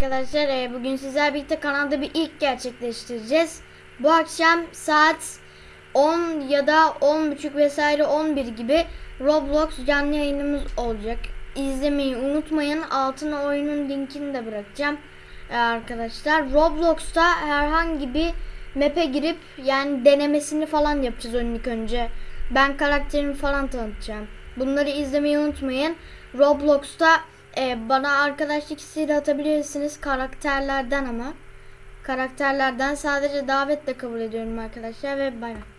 Arkadaşlar e, bugün sizler birlikte kanalda bir ilk gerçekleştireceğiz. Bu akşam saat 10 ya da 10.30 vesaire 11 gibi Roblox canlı yayınımız olacak. İzlemeyi unutmayın. Altına oyunun linkini de bırakacağım. E, arkadaşlar Roblox'ta herhangi bir map'e girip yani denemesini falan yapacağız oyunun ilk önce. Ben karakterimi falan tanıtacağım. Bunları izlemeyi unutmayın. Roblox'ta e, bana arkadaşlık isteği atabilirsiniz karakterlerden ama. Karakterlerden sadece davetle kabul ediyorum arkadaşlar ve bay bay.